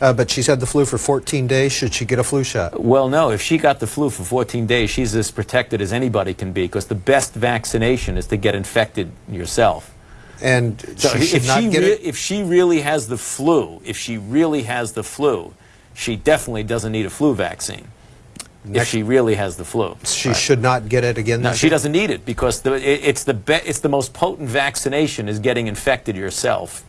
Uh, but she's had the flu for 14 days. Should she get a flu shot? Well, no. If she got the flu for 14 days, she's as protected as anybody can be because the best vaccination is to get infected yourself. And So she if not she it. if she really has the flu, if she really has the flu, she definitely doesn't need a flu vaccine. if she really has the flu. She should not get it again. No, she year? doesn't need it because the, it, it's the be, it's the most potent vaccination is getting infected yourself.